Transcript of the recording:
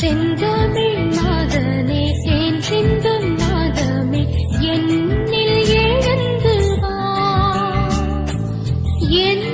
செந்தமிழ் நாதனே தேன் சிந்தும் நாதமே என்னில் எழுந்து வா. என்